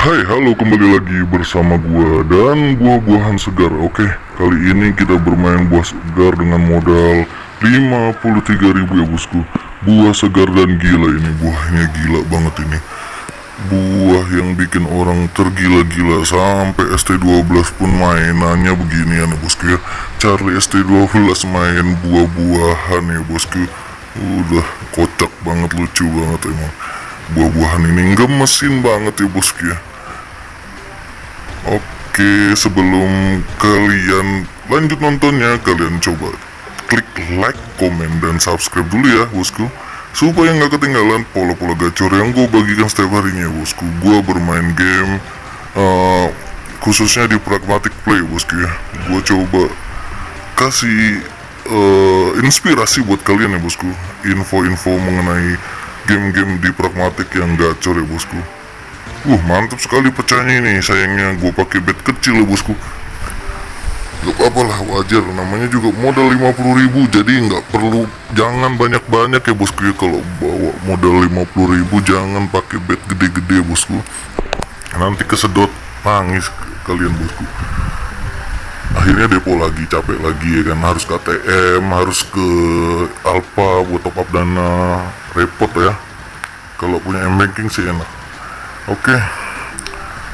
Hai halo kembali lagi bersama gua dan buah-buahan segar. Oke kali ini kita bermain buah segar dengan modal 53.000 ya bosku. Buah segar dan gila ini buahnya gila banget ini. Buah yang bikin orang tergila-gila Sampai ST12 pun mainannya beginian ya bosku ya. Charlie ST12 main buah-buahan ya bosku. Udah kocak banget lucu banget emang. Buah-buahan ini gemesin banget ya bosku ya Oke sebelum kalian lanjut nontonnya kalian coba klik like, komen, dan subscribe dulu ya bosku. Supaya nggak ketinggalan pola-pola gacor yang gue bagikan setiap harinya bosku. Gue bermain game uh, khususnya di pragmatic play bosku ya. Gue coba kasih uh, inspirasi buat kalian ya bosku. Info-info mengenai game-game di pragmatic yang gacor ya bosku Uh mantap sekali pecahnya ini. Sayangnya gue pakai bed kecil ya bosku. Gak apa-apa lah wajar. Namanya juga modal 50 ribu Jadi nggak perlu. Jangan banyak-banyak ya bosku ya. Kalau bawa modal 50 ribu Jangan pakai bed gede-gede bosku. Nanti kesedot Nangis kalian bosku. Akhirnya depo lagi Capek lagi ya kan. Harus ke ATM Harus ke Alfa Buat top up dana. Repot ya. Kalau punya m-banking sih enak Oke.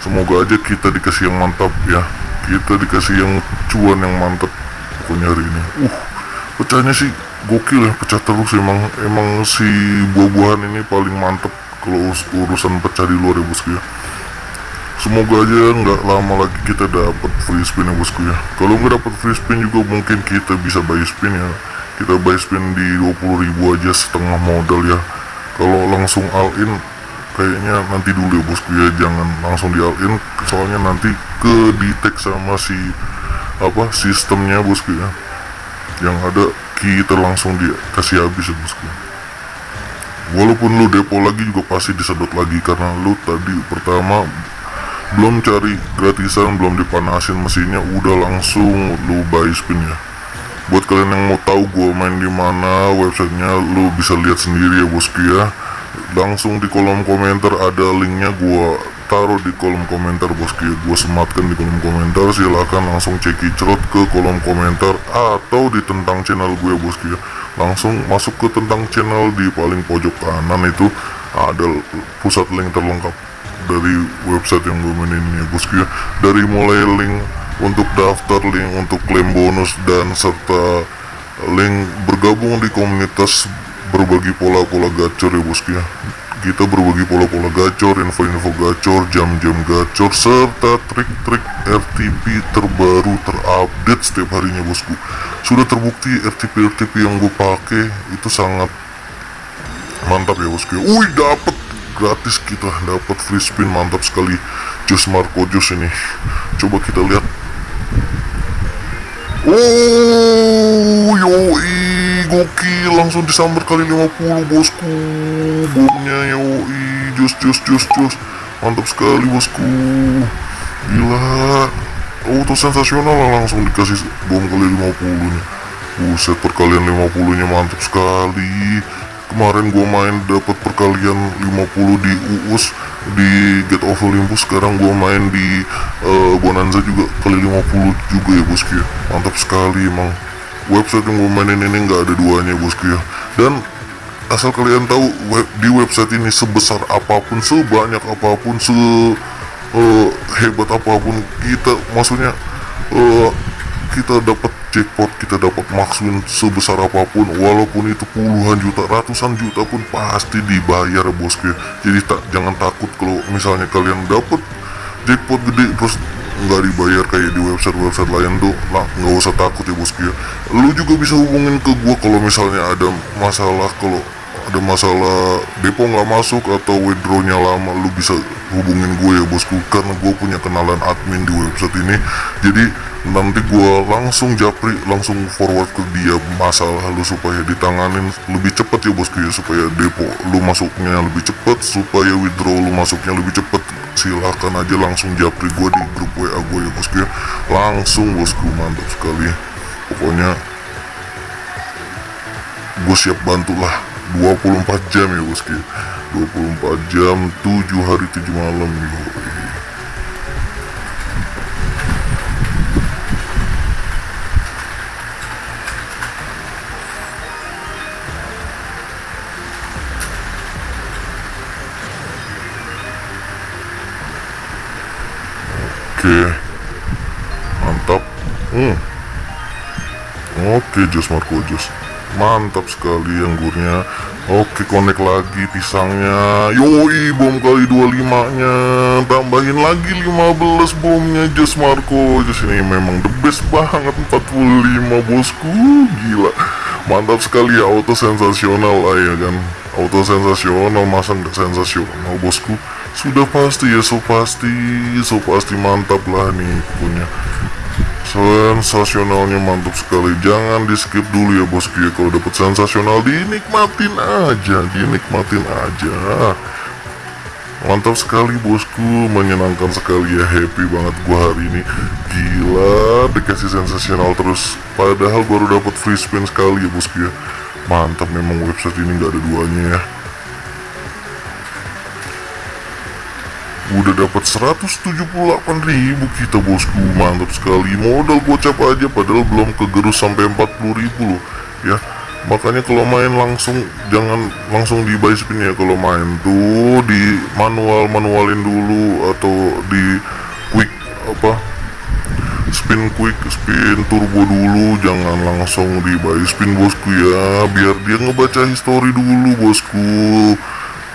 Semoga aja kita dikasih yang mantap ya. Kita dikasih yang cuan yang mantap Pokoknya hari ini. Uh Pecahnya sih gokil ya Pecah terus. Emang Emang si buah-buahan ini paling mantap Kalau urusan pecah di luar ya bosku ya. Semoga aja nggak lama lagi kita dapat free spin ya bosku ya. Kalau nggak dapat free spin juga mungkin kita bisa buy spin ya. Kita buy spin di 20.000 aja setengah modal ya. Kalau langsung all in kayaknya nanti dulu ya bosku ya. Jangan langsung di all in soalnya nanti ke detect sama si apa sistemnya bosku ya. Yang ada kita langsung dikasih habis ya bosku. Walaupun lu depo lagi juga pasti disedot lagi karena lu tadi pertama belum cari gratisan belum dipanasin mesinnya udah langsung lu buy spin ya. Buat kalian yang mau tahu gue main di mana websitenya lu bisa lihat sendiri ya bosku ya langsung di kolom komentar ada linknya gua taruh di kolom komentar bosku gua sematkan di kolom komentar. Silahkan langsung cekicrot ke kolom komentar atau di tentang channel gue bosku ya langsung masuk ke tentang channel di paling pojok kanan itu. Ada pusat link terlengkap dari website yang gue mainin ini ya bosku ya dari mulai link untuk daftar link untuk klaim bonus dan serta link bergabung di komunitas berbagi pola-pola gacor ya bosku ya kita berbagi pola-pola gacor, info-info gacor, jam-jam gacor, serta trik-trik RTP terbaru terupdate setiap harinya bosku. Sudah terbukti RTP-RTP yang gue pakai itu sangat mantap ya bosku. Wih dapat gratis kita dapat free spin mantap sekali. Jus Marco Jus ini. Coba kita lihat. Oh gokil langsung disambar kali 50 bosku. Bomnya yoi. Jos jos jos jos. Mantap sekali bosku. Gila. Auto sensasional lah langsung dikasih bom kali 50 nya buset perkalian 50 nya mantap sekali. Kemarin gua main dapat perkalian 50 di uus di Get of Olympus. Sekarang gua main di uh, Bonanza juga kali 50 juga ya bosku ya. Mantap sekali emang website yang gue mainin ini nggak ada duanya bosku ya dan asal kalian tahu web, di website ini sebesar apa pun sebanyak apa pun se uh, hebat apa pun kita maksudnya uh, kita dapat jackpot kita dapat maksudnya sebesar apa pun walaupun itu puluhan juta ratusan juta pun pasti dibayar bosku ya jadi tak jangan takut kalau misalnya kalian dapat jackpot gede terus nggak dibayar kayak di website-website lain tuh. Lah nggak usah takut ya bosku ya lu juga bisa hubungin ke gua kalau misalnya ada masalah kalau ada masalah depo nggak masuk atau withdrawnya lama lu bisa hubungin gue ya bosku. Karena gue punya kenalan admin di website ini. Jadi nanti gue langsung japri langsung forward ke dia masalah lu supaya ditanganin lebih cepet ya bosku ya supaya depo lu masuknya lebih cepet supaya withdraw lu masuknya lebih cepet silahkan aja langsung japri gue di grup WA gue ya bosku ya. Langsung bosku mantap sekali. Pokoknya gue siap bantulah 24 jam ya bosku. 24 jam 7 hari 7 malam yo oke Marco Jos mantap sekali anggurnya. Oke connect lagi pisangnya. Yoi bom kali 25 nya tambahin lagi 15 bomnya Jos Marco Jos ini memang the best banget 45 bosku. Gila. Mantap sekali ya auto sensasional lah ya kan. Auto sensasional masa nggak sensasional bosku? Sudah pasti ya so pasti. So pasti mantap lah nih punya sensasionalnya mantap sekali. Jangan di skip dulu ya bosku ya kalau dapat sensasional dinikmatin aja dinikmatin aja. Mantap sekali bosku. Menyenangkan sekali ya happy banget gua hari ini. Gila dikasih sensasional terus. Padahal baru dapat free spin sekali ya bosku ya mantap memang website ini nggak ada duanya ya udah dapat 178 ribu kita bosku. Mantap sekali. Modal gocap aja padahal belum kegerus sampai 40 ribu loh ya. Makanya kalau main langsung jangan langsung di buy spin ya. Kalau main tuh di manual manualin dulu atau di quick apa spin quick spin turbo dulu. Jangan langsung di buy spin bosku ya. Biar dia ngebaca history dulu bosku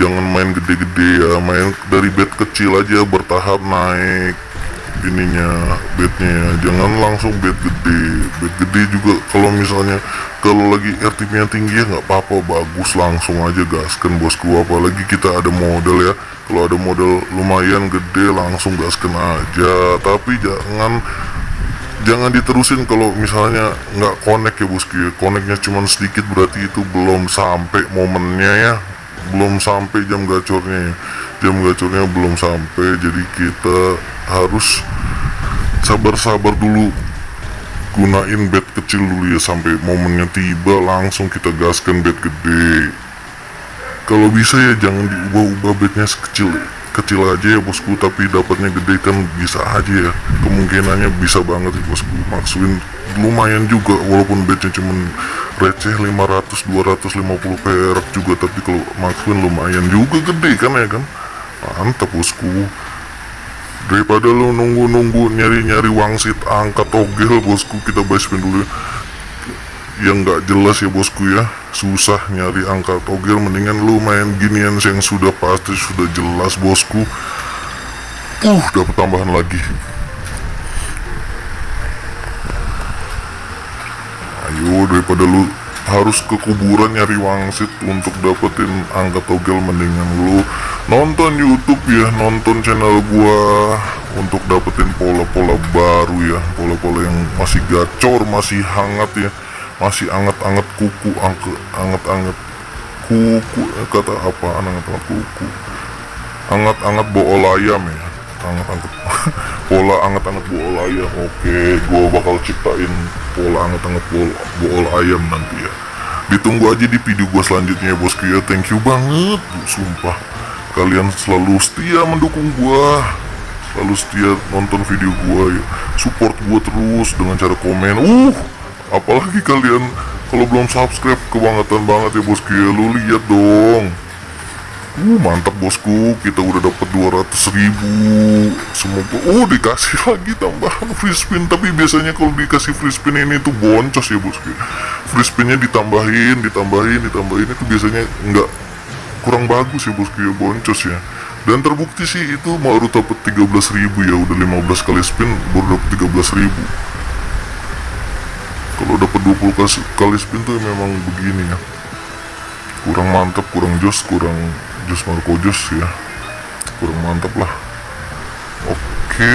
jangan main gede-gede ya main dari bed kecil aja bertahap naik ininya bednya ya. Jangan langsung bed gede. Bed gede juga kalau misalnya kalau lagi RTP nya tinggi ya nggak apa-apa bagus langsung aja gaskan bosku. Apalagi kita ada model ya. Kalau ada model lumayan gede langsung gaskan aja. Tapi jangan jangan diterusin kalau misalnya nggak connect ya bosku ya. Connectnya cuma sedikit berarti itu belum sampai momennya ya belum sampai jam gacornya ya. Jam gacornya belum sampai jadi kita harus sabar-sabar dulu. Gunain bed kecil dulu ya sampai momennya tiba langsung kita gaskan bed gede. Kalau bisa ya jangan diubah-ubah bednya sekecil kecil aja ya bosku. Tapi dapatnya gede kan bisa aja ya. Kemungkinannya bisa banget ya bosku. Maksudin lumayan juga walaupun bednya cuma receh 500 250 perak juga tapi kalau maksudin lumayan juga gede kan ya kan? Mantap bosku. Daripada lu nunggu-nunggu nyari-nyari wangsit angkat togel bosku kita spin dulu. Ya yang nggak jelas ya bosku ya. Susah nyari angka togel mendingan lu main ginian yang sudah pasti sudah jelas bosku. Uh dapat tambahan lagi daripada lu. Harus ke kuburan nyari wangsit untuk dapetin angka togel mendingan lu. Nonton YouTube ya nonton channel gua untuk dapetin pola-pola baru ya. Pola-pola yang masih gacor masih hangat ya. Masih anget-anget kuku angke anget-anget kuku eh, kata apa anget-anget kuku. Anget-anget bool ayam ya. Anget-anget pola anget-anget bool ayam oke gua bakal ciptain pola anget-anget bool, bool ayam nanti ya. Ditunggu aja di video gua selanjutnya ya bosku ya. Thank you banget bu sumpah. Kalian selalu setia mendukung gua. Selalu setia nonton video gua ya. Support gua terus dengan cara komen. Uh apalagi kalian kalau belum subscribe kebangetan banget ya bosku ya. Lu lihat dong uh mantap bosku. Kita udah dapat 200 ribu. Semoga oh dikasih lagi tambahan free spin. Tapi biasanya kalau dikasih free spin ini tuh boncos ya bosku. Free spinnya ditambahin ditambahin ditambahin. Itu biasanya nggak kurang bagus ya bosku ya. Boncos ya. Dan terbukti sih itu baru dapat 13 ribu ya. Udah 15 kali spin baru dapat 13 ribu. Kalau dapat 20 kali, kali spin tuh memang begini ya. Kurang mantap kurang jos kurang jos Marco jos ya. Kurang mantap lah. Oke.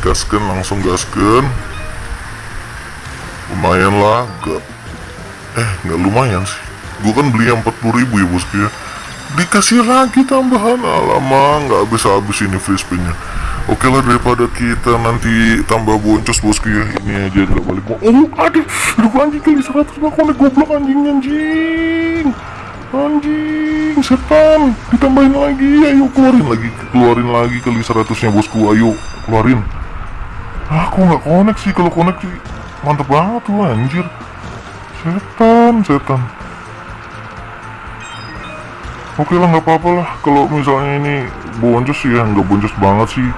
Gaskan langsung gaskan. Lumayan lah gak eh nggak lumayan sih. Gue kan beli yang 40 ribu ya bosku ya dikasih lagi tambahan. Alamak nggak habis-habis ini free spinnya Oke lah daripada kita nanti tambah boncos bosku ya Ini aja gak balik. Mau Oh aduh Aduh anjing kali 100 bang. Konek goblok anjing anjing Anjing setan. Ditambahin lagi. Ayo keluarin lagi. Keluarin lagi kali 100 nya bosku. Ayo keluarin. Aku nggak konek sih? Kalau konek sih Mantep banget tuh anjir. Setan setan. Oke lah nggak apa-apa lah. Kalau misalnya ini boncos ya nggak boncos banget sih.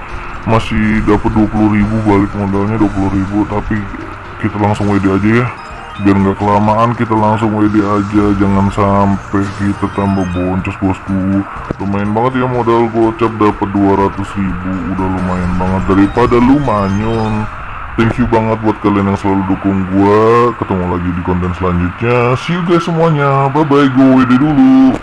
Masih dapat 20.000 balik modalnya 20.000 tapi kita langsung WD aja ya biar nggak kelamaan kita langsung WD aja. Jangan sampai kita tambah boncos bosku. Lumayan banget ya modal gocap dapat 200.000 udah lumayan banget. Daripada lu manyun. Thank you banget buat kalian yang selalu dukung gua. Ketemu lagi di konten selanjutnya. See you guys semuanya. Bye bye gue WD dulu